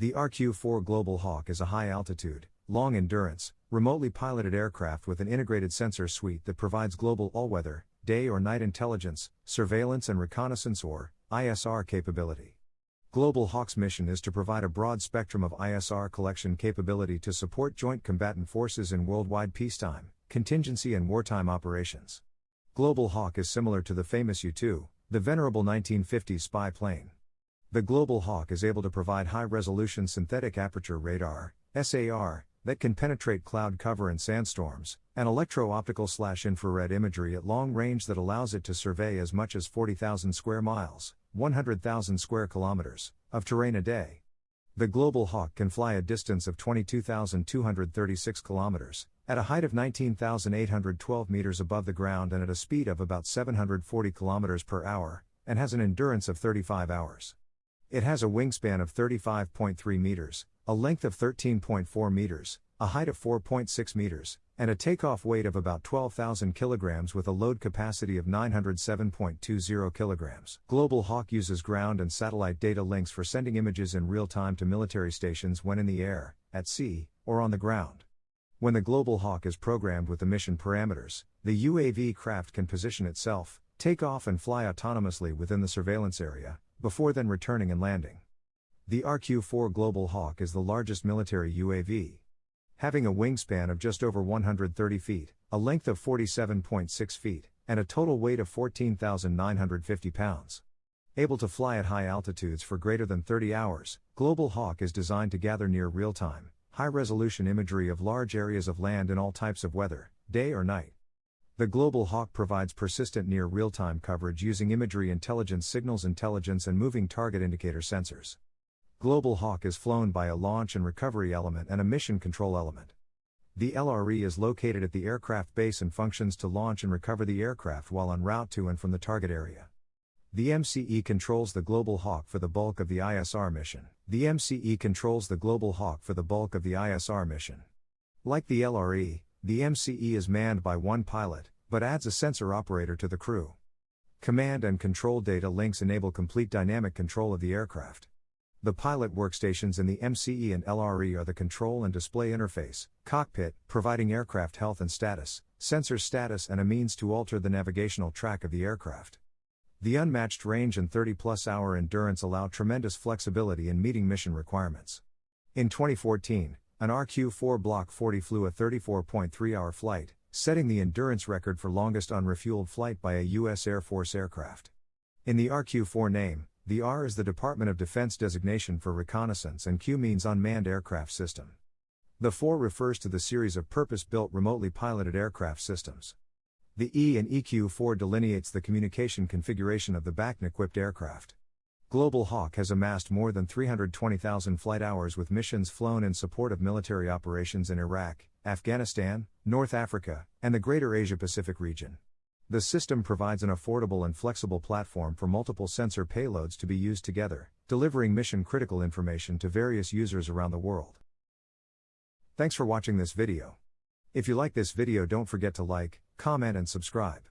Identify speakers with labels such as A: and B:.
A: The RQ 4 Global Hawk is a high altitude, long endurance, remotely piloted aircraft with an integrated sensor suite that provides global all weather, day or night intelligence, surveillance and reconnaissance or ISR capability. Global Hawk's mission is to provide a broad spectrum of ISR collection capability to support joint combatant forces in worldwide peacetime, contingency, and wartime operations. Global Hawk is similar to the famous U 2, the venerable 1950s spy plane. The Global Hawk is able to provide high resolution synthetic aperture radar, SAR, that can penetrate cloud cover and sandstorms, and electro optical slash infrared imagery at long range that allows it to survey as much as 40,000 square miles, 100,000 square kilometers, of terrain a day. The Global Hawk can fly a distance of 22,236 kilometers, at a height of 19,812 meters above the ground and at a speed of about 740 kilometers per hour, and has an endurance of 35 hours. It has a wingspan of 35.3 meters, a length of 13.4 meters, a height of 4.6 meters, and a takeoff weight of about 12,000 kilograms with a load capacity of 907.20 kilograms. Global Hawk uses ground and satellite data links for sending images in real time to military stations when in the air, at sea, or on the ground. When the Global Hawk is programmed with the mission parameters, the UAV craft can position itself, take off and fly autonomously within the surveillance area, before then returning and landing. The RQ 4 Global Hawk is the largest military UAV. Having a wingspan of just over 130 feet, a length of 47.6 feet, and a total weight of 14,950 pounds. Able to fly at high altitudes for greater than 30 hours, Global Hawk is designed to gather near real time, high resolution imagery of large areas of land in all types of weather, day or night. The Global Hawk provides persistent near real time coverage using imagery intelligence signals intelligence and moving target indicator sensors. Global Hawk is flown by a launch and recovery element and a mission control element. The LRE is located at the aircraft base and functions to launch and recover the aircraft while en route to and from the target area. The MCE controls the Global Hawk for the bulk of the ISR mission. The MCE controls the Global Hawk for the bulk of the ISR mission. Like the LRE, the MCE is manned by one pilot, but adds a sensor operator to the crew. Command and control data links enable complete dynamic control of the aircraft. The pilot workstations in the MCE and LRE are the control and display interface, cockpit, providing aircraft health and status, sensor status, and a means to alter the navigational track of the aircraft. The unmatched range and 30 plus hour endurance allow tremendous flexibility in meeting mission requirements. In 2014, an RQ 4 Block 40 flew a 34.3 hour flight, setting the endurance record for longest unrefueled flight by a U.S. Air Force aircraft. In the RQ 4 name, the R is the Department of Defense designation for reconnaissance and Q means unmanned aircraft system. The 4 refers to the series of purpose built remotely piloted aircraft systems. The E and EQ 4 delineates the communication configuration of the BACN equipped aircraft. Global Hawk has amassed more than 320,000 flight hours with missions flown in support of military operations in Iraq, Afghanistan, North Africa, and the greater Asia Pacific region. The system provides an affordable and flexible platform for multiple sensor payloads to be used together, delivering mission critical information to various users around the world. Thanks for watching this video. If you like this video, don't forget to like, comment, and subscribe.